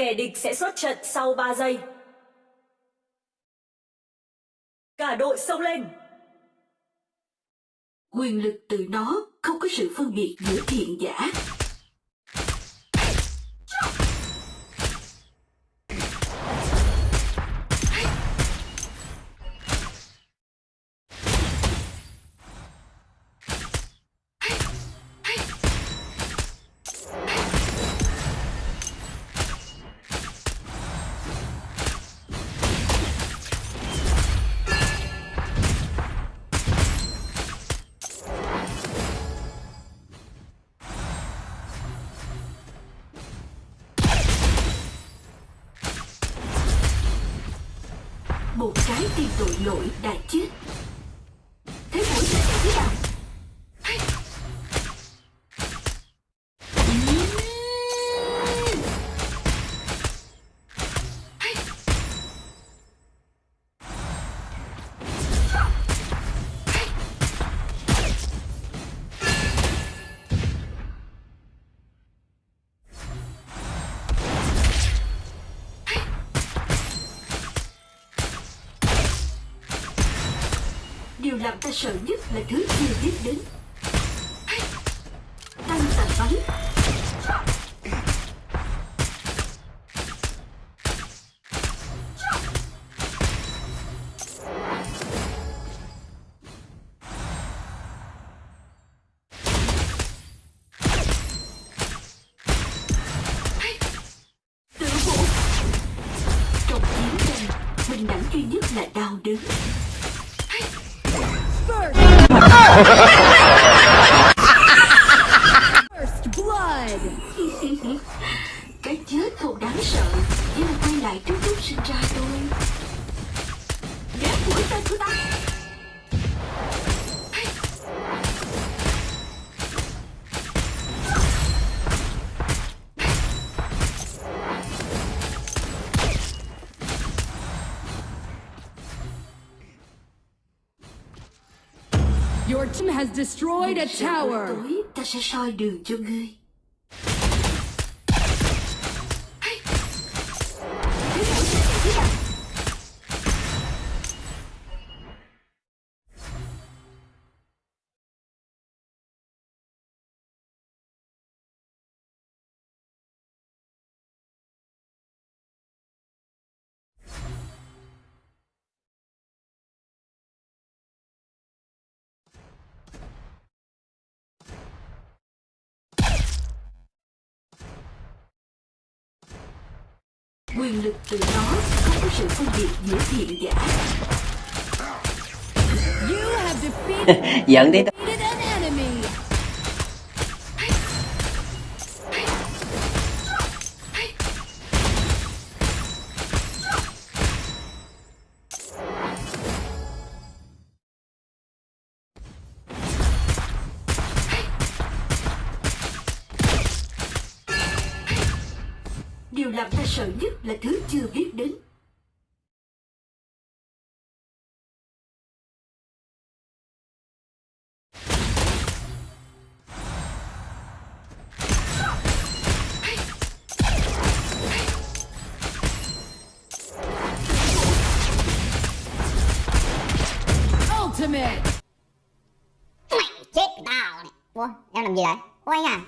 Kẻ địch sẽ xuất trận sau 3 giây. Cả đội xông lên! Quyền lực từ đó không có sự phân biệt giữa thiện giả. Một trái tim tội lỗi đã chết. Điều làm ta sợ nhất là thứ chưa biết đến. Tăng tà bắn. Tử. Trong chiến tranh, bình đẳng duy nhất là đau đớn. First blood! Cái chết thật đáng sợ. Chỉ là quay lại trước lúc sinh ra thôi Ghét mũi tên của ta. Your team has destroyed a tower! tối ta sẽ soi đường cho ngươi Quyền lực từ đó không có sự phân biệt giữa thiện và ác. have defeated giận Điều làm ta sợ nhất là thứ chưa biết đến. Ultimate! Mày chết tao này. Ủa em làm gì vậy? Ủa anh à